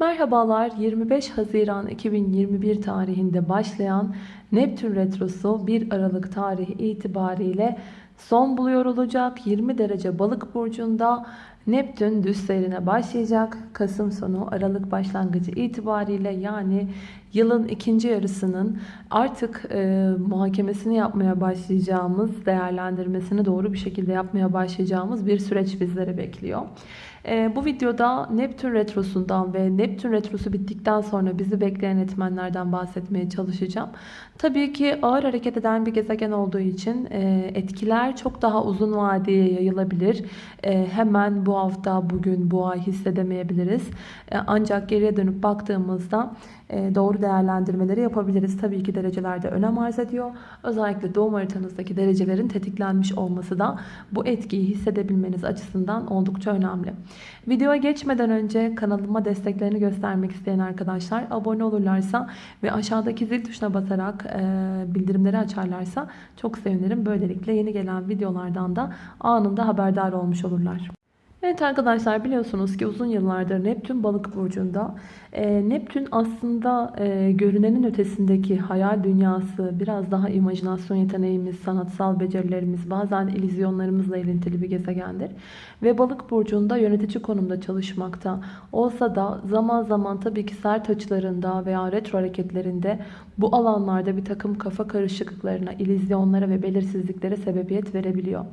Merhabalar 25 Haziran 2021 tarihinde başlayan Neptün Retrosu 1 Aralık tarihi itibariyle son buluyor olacak. 20 derece balık burcunda Neptün düz seyrine başlayacak. Kasım sonu Aralık başlangıcı itibariyle yani yılın ikinci yarısının artık e, muhakemesini yapmaya başlayacağımız, değerlendirmesini doğru bir şekilde yapmaya başlayacağımız bir süreç bizleri bekliyor. E, bu videoda Neptün Retrosu'ndan ve Neptün Retrosu bittikten sonra bizi bekleyen etmenlerden bahsetmeye çalışacağım. Tabii ki ağır hareket eden bir gezegen olduğu için e, etkiler çok daha uzun vadeye yayılabilir. E, hemen bu hafta, bugün, bu ay hissedemeyebiliriz. E, ancak geriye dönüp baktığımızda doğru değerlendirmeleri yapabiliriz. Tabii ki derecelerde önem arz ediyor. Özellikle doğum haritanızdaki derecelerin tetiklenmiş olması da bu etkiyi hissedebilmeniz açısından oldukça önemli. Videoya geçmeden önce kanalıma desteklerini göstermek isteyen arkadaşlar abone olurlarsa ve aşağıdaki zil tuşuna basarak e, bildirimleri açarlarsa çok sevinirim. Böylelikle yeni gelen videolardan da anında haberdar olmuş olurlar. Evet arkadaşlar biliyorsunuz ki uzun yıllardır Neptün balık burcunda. E, Neptün aslında e, görünenin ötesindeki hayal dünyası, biraz daha imajinasyon yeteneğimiz, sanatsal becerilerimiz, bazen illüzyonlarımızla ilintili bir gezegendir. Ve balık burcunda yönetici konumda çalışmakta olsa da zaman zaman tabii ki sert açılarında veya retro hareketlerinde bu alanlarda bir takım kafa karışıklıklarına, illüzyonlara ve belirsizliklere sebebiyet verebiliyor.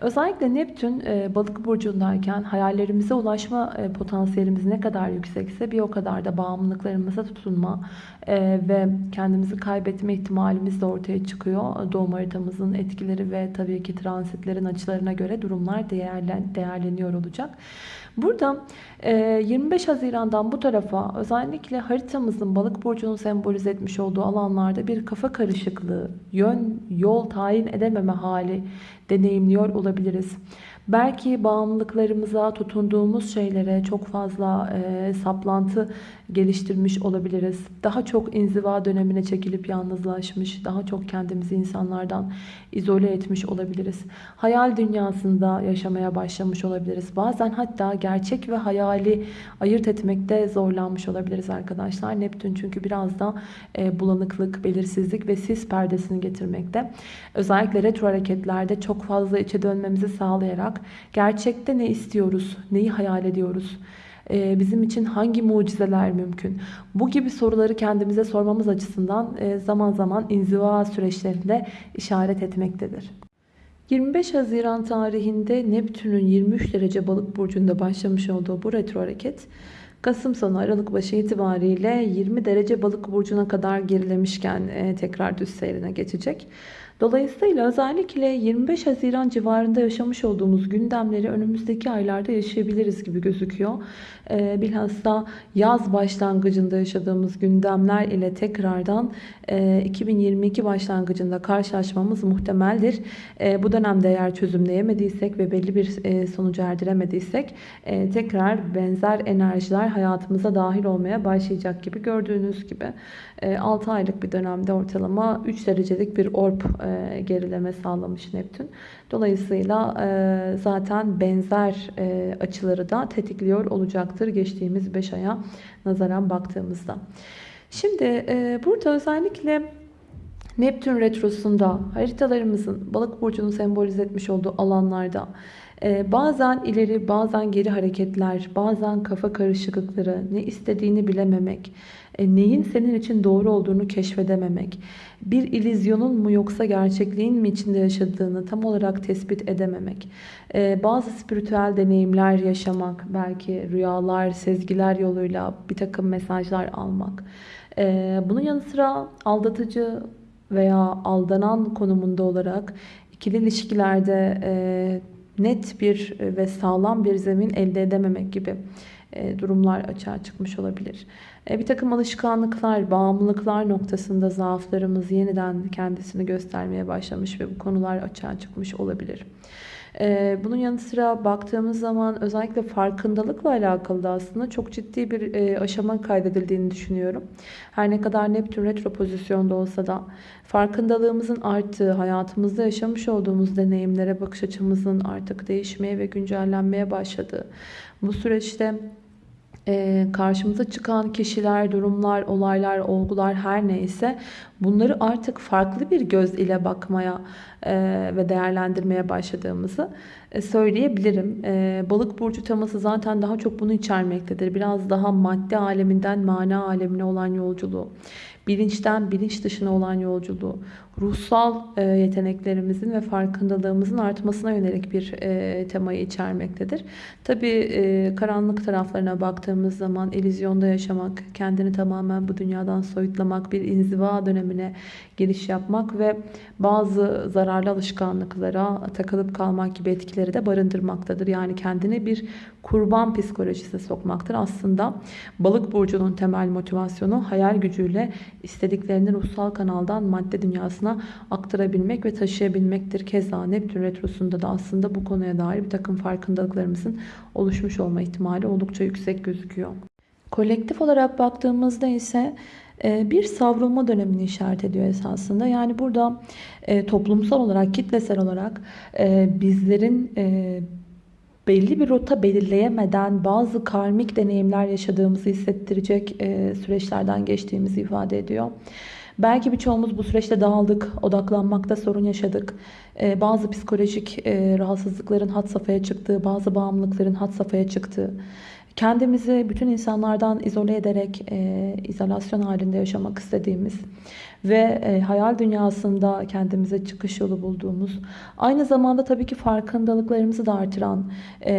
Özellikle Neptün e, balık burcundayken hayallerimize ulaşma e, potansiyelimiz ne kadar yüksekse bir o kadar da bağımlılıklarımıza tutunma e, ve kendimizi kaybetme ihtimalimiz de ortaya çıkıyor. Doğum haritamızın etkileri ve tabii ki transitlerin açılarına göre durumlar değerlen, değerleniyor olacak. Burada 25 Haziran'dan bu tarafa özellikle haritamızın balık burcunu sembolize etmiş olduğu alanlarda bir kafa karışıklığı, yön, yol tayin edememe hali deneyimliyor olabiliriz. Belki bağımlılıklarımıza, tutunduğumuz şeylere çok fazla e, saplantı geliştirmiş olabiliriz. Daha çok inziva dönemine çekilip yalnızlaşmış, daha çok kendimizi insanlardan izole etmiş olabiliriz. Hayal dünyasında yaşamaya başlamış olabiliriz. Bazen hatta gerçek ve hayali ayırt etmekte zorlanmış olabiliriz arkadaşlar. Neptün çünkü biraz da e, bulanıklık, belirsizlik ve sis perdesini getirmekte. Özellikle retro hareketlerde çok fazla içe dönmemizi sağlayarak gerçekte ne istiyoruz, neyi hayal ediyoruz, ee, bizim için hangi mucizeler mümkün? Bu gibi soruları kendimize sormamız açısından e, zaman zaman inziva süreçlerinde işaret etmektedir. 25 Haziran tarihinde Neptün'ün 23 derece balık burcunda başlamış olduğu bu retro hareket Kasım sonu Aralık başı itibariyle 20 derece balık burcuna kadar gerilemişken e, tekrar düz seyrine geçecek. Dolayısıyla özellikle 25 Haziran civarında yaşamış olduğumuz gündemleri önümüzdeki aylarda yaşayabiliriz gibi gözüküyor. Ee, bilhassa yaz başlangıcında yaşadığımız gündemler ile tekrardan 2022 e, başlangıcında karşılaşmamız muhtemeldir. E, bu dönemde eğer çözümleyemediysek ve belli bir e, sonuca erdiremediysek tekrar benzer enerjiler hayatımıza dahil olmaya başlayacak gibi gördüğünüz gibi 6 aylık bir dönemde ortalama 3 derecelik bir orb gerileme sağlamış Neptün. Dolayısıyla zaten benzer açıları da tetikliyor olacaktır geçtiğimiz 5 aya nazaran baktığımızda. Şimdi e, burada özellikle Neptün retrosunda haritalarımızın balık burcunu sembolize etmiş olduğu alanlarda e, bazen ileri bazen geri hareketler, bazen kafa karışıklıkları, ne istediğini bilememek, e, neyin senin için doğru olduğunu keşfedememek, bir ilizyonun mu yoksa gerçekliğin mi içinde yaşadığını tam olarak tespit edememek, e, bazı spiritüel deneyimler yaşamak, belki rüyalar, sezgiler yoluyla bir takım mesajlar almak. E, bunun yanı sıra aldatıcı veya aldanan konumunda olarak ikili ilişkilerde net bir ve sağlam bir zemin elde edememek gibi durumlar açığa çıkmış olabilir. E, bir takım alışkanlıklar, bağımlılıklar noktasında zaaflarımız yeniden kendisini göstermeye başlamış ve bu konular açığa çıkmış olabilir. E, bunun yanı sıra baktığımız zaman özellikle farkındalıkla alakalı da aslında çok ciddi bir e, aşama kaydedildiğini düşünüyorum. Her ne kadar Neptün retro pozisyonda olsa da farkındalığımızın arttığı, hayatımızda yaşamış olduğumuz deneyimlere bakış açımızın artık değişmeye ve güncellenmeye başladığı bu süreçte e, karşımıza çıkan kişiler, durumlar, olaylar, olgular her neyse bunları artık farklı bir göz ile bakmaya e, ve değerlendirmeye başladığımızı e, söyleyebilirim. E, balık burcu teması zaten daha çok bunu içermektedir. Biraz daha madde aleminden mana alemine olan yolculuğu, bilinçten bilinç dışına olan yolculuğu, ruhsal e, yeteneklerimizin ve farkındalığımızın artmasına yönelik bir e, temayı içermektedir. Tabii e, karanlık taraflarına baktığımız zaman elizyonda yaşamak, kendini tamamen bu dünyadan soyutlamak, bir inziva dönemine giriş yapmak ve bazı zararlı alışkanlıklara takılıp kalmak gibi etkileri de barındırmaktadır. Yani kendini bir kurban psikolojisine sokmaktır. Aslında balık burcunun temel motivasyonu hayal gücüyle istediklerini ruhsal kanaldan madde dünyasına aktarabilmek ve taşıyabilmektir. Keza Neptün Retrosu'nda da aslında bu konuya dair bir takım farkındalıklarımızın oluşmuş olma ihtimali oldukça yüksek gözüküyor. Kolektif olarak baktığımızda ise e, bir savrulma dönemini işaret ediyor esasında. Yani burada e, toplumsal olarak, kitlesel olarak e, bizlerin belli bir rota belirleyemeden bazı karmik deneyimler yaşadığımızı hissettirecek süreçlerden geçtiğimizi ifade ediyor. Belki birçoğumuz bu süreçte dağıldık, odaklanmakta sorun yaşadık. Bazı psikolojik rahatsızlıkların hat safhaya çıktığı, bazı bağımlılıkların hat safhaya çıktığı, kendimizi bütün insanlardan izole ederek e, izolasyon halinde yaşamak istediğimiz ve e, hayal dünyasında kendimize çıkış yolu bulduğumuz, aynı zamanda tabii ki farkındalıklarımızı da artıran e,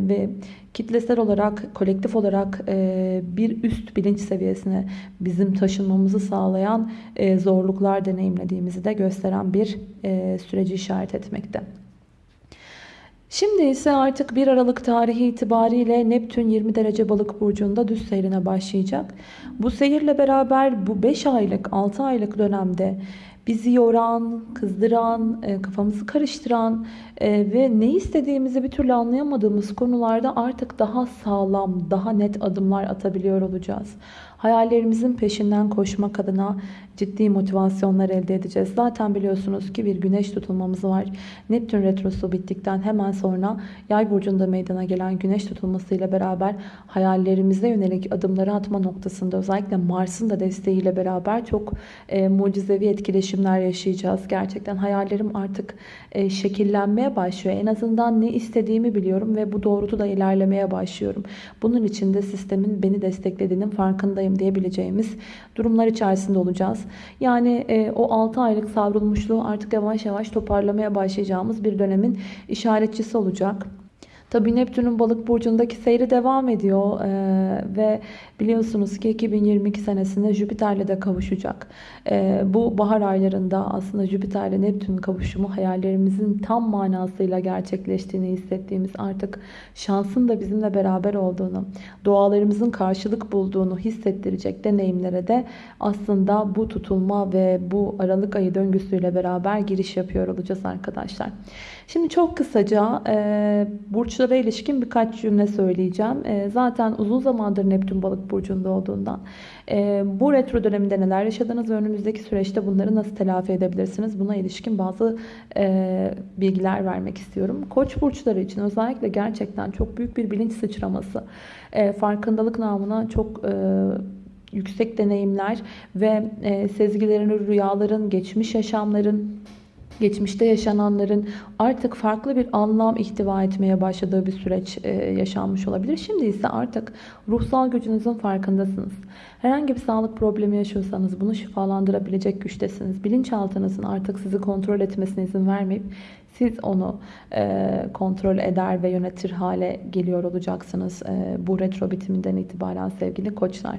ve kitlesel olarak, kolektif olarak e, bir üst bilinç seviyesine bizim taşınmamızı sağlayan zorluklar deneyimlediğimizi de gösteren bir süreci işaret etmekte. Şimdi ise artık 1 Aralık tarihi itibariyle Neptün 20 derece balık burcunda düz seyrine başlayacak. Bu seyirle beraber bu 5 aylık 6 aylık dönemde bizi yoran, kızdıran, e, kafamızı karıştıran e, ve ne istediğimizi bir türlü anlayamadığımız konularda artık daha sağlam, daha net adımlar atabiliyor olacağız. Hayallerimizin peşinden koşmak adına ciddi motivasyonlar elde edeceğiz. Zaten biliyorsunuz ki bir güneş tutulmamız var. Neptün retrosu bittikten hemen sonra yay burcunda meydana gelen güneş tutulmasıyla beraber hayallerimize yönelik adımları atma noktasında özellikle Mars'ın da desteğiyle beraber çok e, mucizevi etkileşimler yaşayacağız. Gerçekten hayallerim artık e, şekillenmeye başlıyor. En azından ne istediğimi biliyorum ve bu doğrultuda ilerlemeye başlıyorum. Bunun için de sistemin beni desteklediğinin farkındayım diyebileceğimiz durumlar içerisinde olacağız. Yani e, o 6 aylık savrulmuşluğu artık yavaş yavaş toparlamaya başlayacağımız bir dönemin işaretçisi olacak. Tabi Neptün'ün balık burcundaki seyri devam ediyor ee, ve biliyorsunuz ki 2022 senesinde Jüpiter'le de kavuşacak. Ee, bu bahar aylarında aslında Jüpiter'le Neptün kavuşumu hayallerimizin tam manasıyla gerçekleştiğini hissettiğimiz artık şansın da bizimle beraber olduğunu, dualarımızın karşılık bulduğunu hissettirecek deneyimlere de aslında bu tutulma ve bu Aralık ayı döngüsüyle beraber giriş yapıyor olacağız arkadaşlar. Şimdi çok kısaca e, burçlara ilişkin birkaç cümle söyleyeceğim. E, zaten uzun zamandır Neptün balık burcunda olduğundan e, bu retro döneminde neler yaşadınız ve önümüzdeki süreçte bunları nasıl telafi edebilirsiniz? Buna ilişkin bazı e, bilgiler vermek istiyorum. Koç burçları için özellikle gerçekten çok büyük bir bilinç sıçraması, e, farkındalık namına çok... E, yüksek deneyimler ve e, sezgilerin, rüyaların, geçmiş yaşamların, geçmişte yaşananların artık farklı bir anlam ihtiva etmeye başladığı bir süreç e, yaşanmış olabilir. Şimdi ise artık ruhsal gücünüzün farkındasınız. Herhangi bir sağlık problemi yaşıyorsanız bunu şifalandırabilecek güçtesiniz. Bilinçaltınızın artık sizi kontrol etmesine izin vermeyip siz onu e, kontrol eder ve yönetir hale geliyor olacaksınız e, bu retro bitiminden itibaren sevgili koçlar.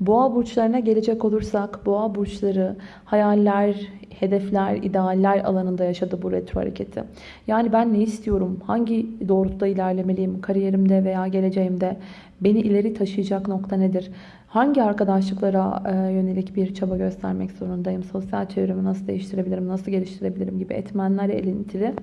Boğa burçlarına gelecek olursak boğa burçları hayaller, hedefler, idealler alanında yaşadı bu retro hareketi. Yani ben ne istiyorum? Hangi doğrultuda ilerlemeliyim? Kariyerimde veya geleceğimde beni ileri taşıyacak nokta nedir? Hangi arkadaşlıklara e, yönelik bir çaba göstermek zorundayım? Sosyal çevremi nasıl değiştirebilirim? Nasıl geliştirebilirim? gibi etmenler elintili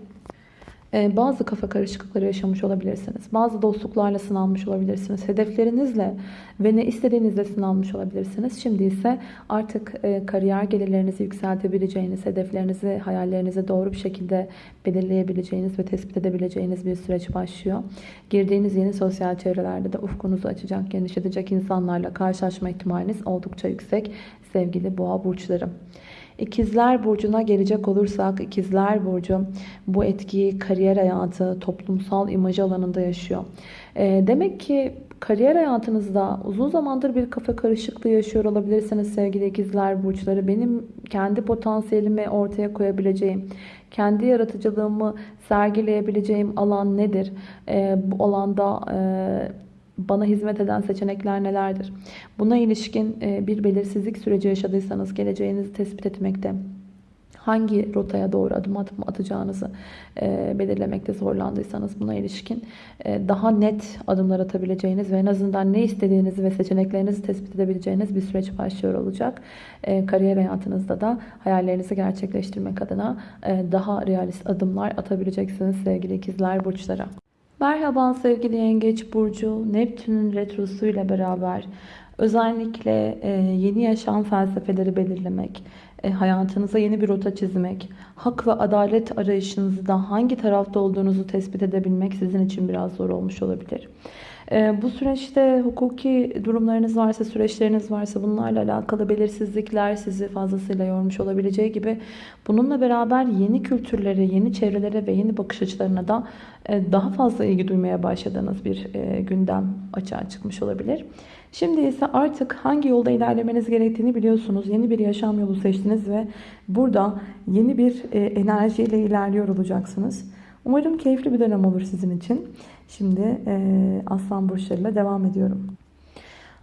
bazı kafa karışıklıkları yaşamış olabilirsiniz. Bazı dostluklarla sınanmış olabilirsiniz. Hedeflerinizle ve ne istediğinizle sınanmış olabilirsiniz. Şimdi ise artık e, kariyer gelirlerinizi yükseltebileceğiniz, hedeflerinizi, hayallerinizi doğru bir şekilde belirleyebileceğiniz ve tespit edebileceğiniz bir süreç başlıyor. Girdiğiniz yeni sosyal çevrelerde de ufkunuzu açacak, genişletecek insanlarla karşılaşma ihtimaliniz oldukça yüksek sevgili boğa burçları. İkizler Burcu'na gelecek olursak İkizler Burcu bu etkiyi kariyer hayatı, toplumsal imaj alanında yaşıyor. E, demek ki kariyer hayatınızda uzun zamandır bir kafa karışıklığı yaşıyor olabilirsiniz sevgili ikizler burçları. Benim kendi potansiyelimi ortaya koyabileceğim, kendi yaratıcılığımı sergileyebileceğim alan nedir? E, bu alanda e, bana hizmet eden seçenekler nelerdir? Buna ilişkin e, bir belirsizlik süreci yaşadıysanız geleceğinizi tespit etmekte, hangi rotaya doğru adım adım atacağınızı e, belirlemekte zorlandıysanız buna ilişkin e, daha net adımlar atabileceğiniz ve en azından ne istediğinizi ve seçeneklerinizi tespit edebileceğiniz bir süreç başlıyor olacak. Kariyer hayatınızda da hayallerinizi gerçekleştirmek adına daha realist adımlar atabileceksiniz sevgili ikizler burçlara. Merhaba sevgili Yengeç Burcu. Neptün'ün retrosu ile beraber özellikle e, yeni yaşam felsefeleri belirlemek, e, hayatınıza yeni bir rota çizmek, hak ve adalet arayışınızda hangi tarafta olduğunuzu tespit edebilmek sizin için biraz zor olmuş olabilir. Ee, bu süreçte hukuki durumlarınız varsa, süreçleriniz varsa bunlarla alakalı belirsizlikler sizi fazlasıyla yormuş olabileceği gibi bununla beraber yeni kültürlere, yeni çevrelere ve yeni bakış açılarına da e, daha fazla ilgi duymaya başladığınız bir e, gündem açığa çıkmış olabilir. Şimdi ise artık hangi yolda ilerlemeniz gerektiğini biliyorsunuz. Yeni bir yaşam yolu seçtiniz ve burada yeni bir e, enerjiyle ilerliyor olacaksınız. Umarım keyifli bir dönem olur sizin için. Şimdi e, Aslan burçlarıyla devam ediyorum.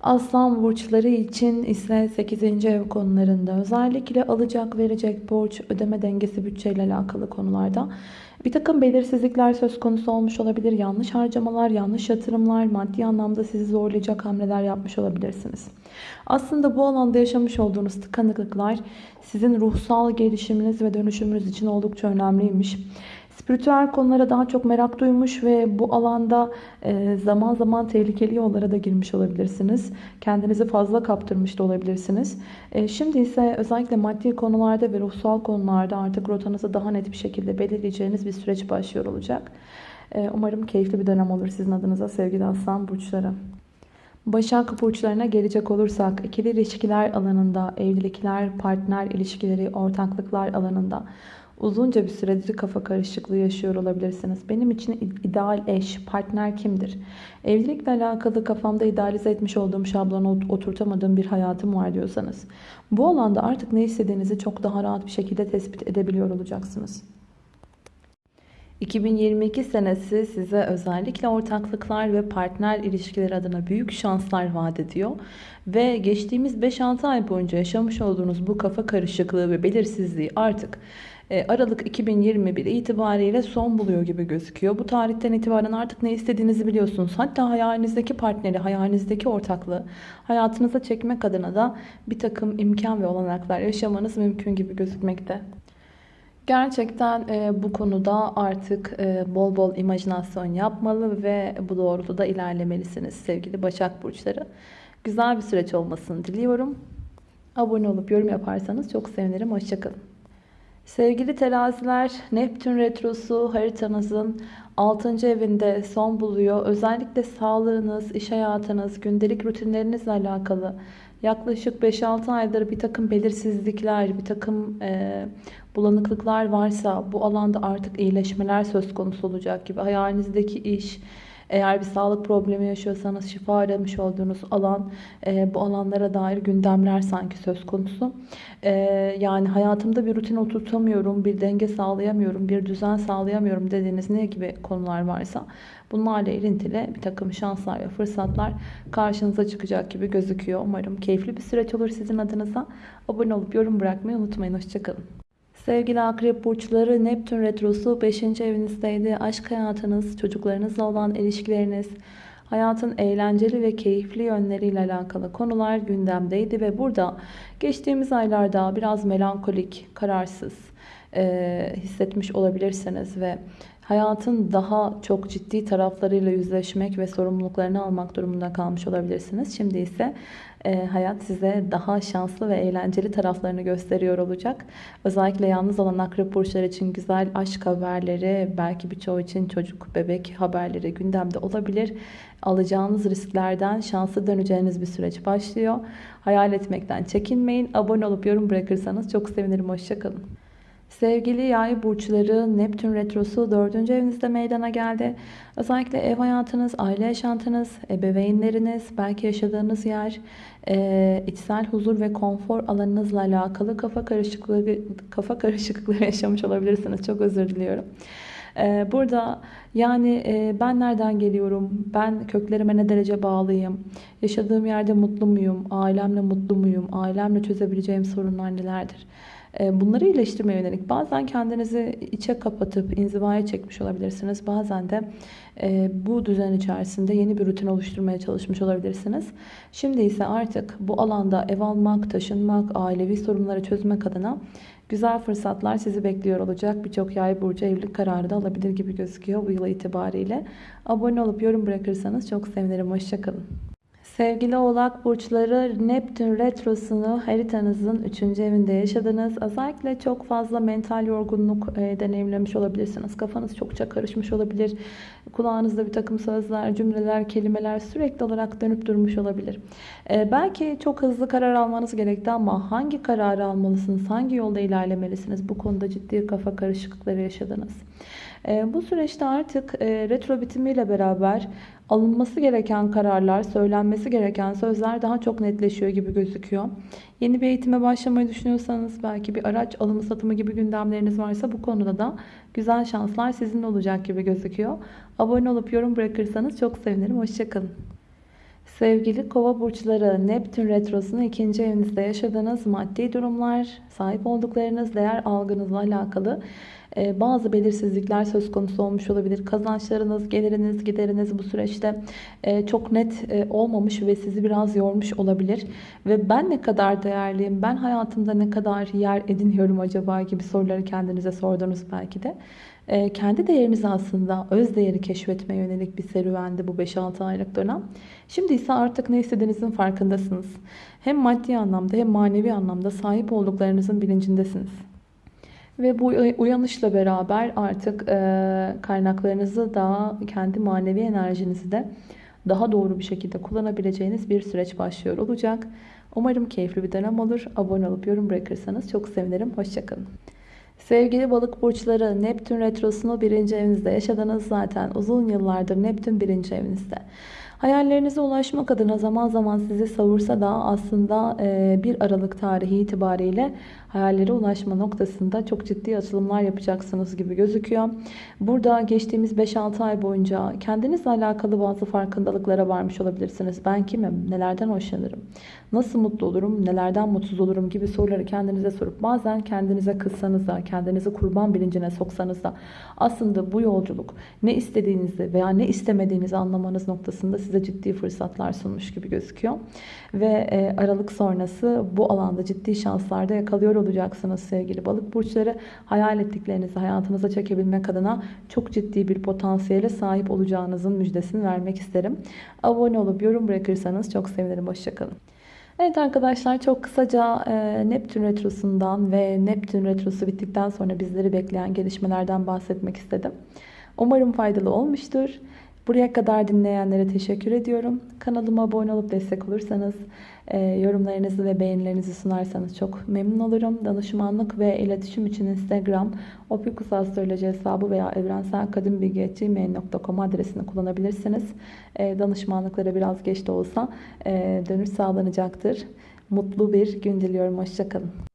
Aslan burçları için ise 8. ev konularında özellikle alacak verecek borç ödeme dengesi bütçeyle alakalı konularda bir takım belirsizlikler söz konusu olmuş olabilir. Yanlış harcamalar, yanlış yatırımlar, maddi anlamda sizi zorlayacak hamleler yapmış olabilirsiniz. Aslında bu alanda yaşamış olduğunuz tıkanıklıklar sizin ruhsal gelişiminiz ve dönüşümünüz için oldukça önemliymiş. Spiritüel konulara daha çok merak duymuş ve bu alanda e, zaman zaman tehlikeli yollara da girmiş olabilirsiniz. Kendinizi fazla kaptırmış da olabilirsiniz. E, şimdi ise özellikle maddi konularda ve ruhsal konularda artık rotanızı daha net bir şekilde belirleyeceğiniz bir süreç başlıyor olacak. E, umarım keyifli bir dönem olur sizin adınıza sevgili aslan burçları. Başak burçlarına gelecek olursak ikili ilişkiler alanında, evlilikler, partner ilişkileri, ortaklıklar alanında Uzunca bir süredir kafa karışıklığı yaşıyor olabilirsiniz. Benim için ideal eş, partner kimdir? Evlilikle alakalı kafamda idealize etmiş olduğum şablonu oturtamadığım bir hayatım var diyorsanız. Bu alanda artık ne istediğinizi çok daha rahat bir şekilde tespit edebiliyor olacaksınız. 2022 senesi size özellikle ortaklıklar ve partner ilişkileri adına büyük şanslar vaat ediyor. Ve geçtiğimiz 5-6 ay boyunca yaşamış olduğunuz bu kafa karışıklığı ve belirsizliği artık Aralık 2021 itibariyle son buluyor gibi gözüküyor. Bu tarihten itibaren artık ne istediğinizi biliyorsunuz. Hatta hayalinizdeki partneri, hayalinizdeki ortaklığı hayatınıza çekmek adına da bir takım imkan ve olanaklar yaşamanız mümkün gibi gözükmekte. Gerçekten e, bu konuda artık e, bol bol imajinasyon yapmalı ve bu doğrultuda ilerlemelisiniz sevgili Başak Burçları. Güzel bir süreç olmasını diliyorum. Abone olup yorum yaparsanız çok sevinirim. Hoşçakalın. Sevgili teraziler, Neptün Retrosu haritanızın 6. evinde son buluyor. Özellikle sağlığınız, iş hayatınız, gündelik rutinlerinizle alakalı yaklaşık 5-6 aydır bir takım belirsizlikler, bir takım e, bulanıklıklar varsa bu alanda artık iyileşmeler söz konusu olacak gibi. Hayalinizdeki iş, eğer bir sağlık problemi yaşıyorsanız şifa aramış olduğunuz alan e, bu alanlara dair gündemler sanki söz konusu. E, yani hayatımda bir rutin oturtamıyorum, bir denge sağlayamıyorum, bir düzen sağlayamıyorum dediğiniz ne gibi konular varsa bunlarla ilintili bir takım şanslar ve fırsatlar karşınıza çıkacak gibi gözüküyor. Umarım keyifli bir süreç olur sizin adınıza. Abone olup yorum bırakmayı unutmayın. Hoşçakalın. Sevgili akrep burçları Neptün retrosu 5. evinizdeydi. Aşk hayatınız, çocuklarınızla olan ilişkileriniz, hayatın eğlenceli ve keyifli yönleriyle alakalı konular gündemdeydi ve burada geçtiğimiz aylarda biraz melankolik, kararsız e, hissetmiş olabilirsiniz ve hayatın daha çok ciddi taraflarıyla yüzleşmek ve sorumluluklarını almak durumunda kalmış olabilirsiniz. Şimdi ise e, hayat size daha şanslı ve eğlenceli taraflarını gösteriyor olacak. Özellikle yalnız olan akrep burçları için güzel aşk haberleri, belki birçoğu için çocuk, bebek haberleri gündemde olabilir. Alacağınız risklerden şanslı döneceğiniz bir süreç başlıyor. Hayal etmekten çekinmeyin. Abone olup yorum bırakırsanız çok sevinirim. Hoşçakalın. Sevgili yay burçları Neptün Retrosu 4. evinizde meydana geldi. Özellikle ev hayatınız, aile yaşantınız, ebeveynleriniz, belki yaşadığınız yer, e, içsel huzur ve konfor alanınızla alakalı kafa karışıklığı kafa karışıklığı yaşamış olabilirsiniz. Çok özür diliyorum. E, burada yani e, ben nereden geliyorum, ben köklerime ne derece bağlıyım, yaşadığım yerde mutlu muyum, ailemle mutlu muyum, ailemle çözebileceğim sorunlar nelerdir? E, bunları iyileştirmeye yönelik bazen kendinizi içe kapatıp inzivaya çekmiş olabilirsiniz. Bazen de e, bu düzen içerisinde yeni bir rutin oluşturmaya çalışmış olabilirsiniz. Şimdi ise artık bu alanda ev almak, taşınmak, ailevi sorunları çözmek adına güzel fırsatlar sizi bekliyor olacak. Birçok yay burcu evlilik kararı da alabilir gibi gözüküyor bu yıl itibariyle. Abone olup yorum bırakırsanız çok sevinirim. Hoşçakalın. Sevgili oğlak burçları Neptün retrosunu haritanızın 3. evinde yaşadınız. Özellikle çok fazla mental yorgunluk e, deneyimlemiş olabilirsiniz. Kafanız çokça karışmış olabilir. Kulağınızda bir takım sözler, cümleler, kelimeler sürekli olarak dönüp durmuş olabilir. E, belki çok hızlı karar almanız gerekti ama hangi kararı almalısınız, hangi yolda ilerlemelisiniz? Bu konuda ciddi kafa karışıklıkları yaşadınız. E, bu süreçte artık e, retro bitimiyle beraber alınması gereken kararlar, söylenmesi gereken sözler daha çok netleşiyor gibi gözüküyor. Yeni bir eğitime başlamayı düşünüyorsanız, belki bir araç alımı satımı gibi gündemleriniz varsa bu konuda da güzel şanslar sizin olacak gibi gözüküyor. Abone olup yorum bırakırsanız çok sevinirim. Hoşçakalın. Sevgili kova burçları Neptün retrosunu ikinci evinizde yaşadığınız maddi durumlar, sahip olduklarınız, değer algınızla alakalı ee, bazı belirsizlikler söz konusu olmuş olabilir. Kazançlarınız, geliriniz, gideriniz bu süreçte e, çok net e, olmamış ve sizi biraz yormuş olabilir. Ve ben ne kadar değerliyim, ben hayatımda ne kadar yer ediniyorum acaba gibi soruları kendinize sordunuz belki de. E, kendi değerinizi aslında öz değeri keşfetmeye yönelik bir serüvendi bu 5-6 aylık dönem. Şimdi ise artık ne istediğinizin farkındasınız. Hem maddi anlamda hem manevi anlamda sahip olduklarınızın bilincindesiniz. Ve bu uyanışla beraber artık e, kaynaklarınızı daha kendi manevi enerjinizi de daha doğru bir şekilde kullanabileceğiniz bir süreç başlıyor olacak. Umarım keyifli bir dönem olur. Abone olup yorum bırakırsanız çok sevinirim. Hoşçakalın. Sevgili balık burçları Neptün retrosunu birinci evinizde yaşadınız zaten uzun yıllardır Neptün birinci evinizde. Hayallerinize ulaşmak adına zaman zaman sizi savursa da aslında 1 Aralık tarihi itibariyle hayallere ulaşma noktasında çok ciddi açılımlar yapacaksınız gibi gözüküyor. Burada geçtiğimiz 5-6 ay boyunca kendinizle alakalı bazı farkındalıklara varmış olabilirsiniz. Ben kimim? Nelerden hoşlanırım? Nasıl mutlu olurum? Nelerden mutsuz olurum? gibi soruları kendinize sorup bazen kendinize kızsanız da, kendinizi kurban bilincine soksanız da aslında bu yolculuk ne istediğinizi veya ne istemediğinizi anlamanız noktasında size ciddi fırsatlar sunmuş gibi gözüküyor. Ve e, Aralık sonrası bu alanda ciddi şanslarda yakalıyor olacaksınız sevgili balık burçları. Hayal ettiklerinizi hayatınıza çekebilmek adına çok ciddi bir potansiyele sahip olacağınızın müjdesini vermek isterim. Abone olup yorum bırakırsanız çok sevinirim. Hoşçakalın. Evet arkadaşlar çok kısaca e, Neptün Retrosu'ndan ve Neptün Retrosu bittikten sonra bizleri bekleyen gelişmelerden bahsetmek istedim. Umarım faydalı olmuştur. Buraya kadar dinleyenlere teşekkür ediyorum. Kanalıma abone olup destek olursanız, e, yorumlarınızı ve beğenilerinizi sunarsanız çok memnun olurum. Danışmanlık ve iletişim için Instagram, opikusastroloji hesabı veya evrenselkadimbilgi.gmail.com adresini kullanabilirsiniz. E, danışmanlıklara biraz geç de olsa e, dönüş sağlanacaktır. Mutlu bir gün diliyorum. Hoşçakalın.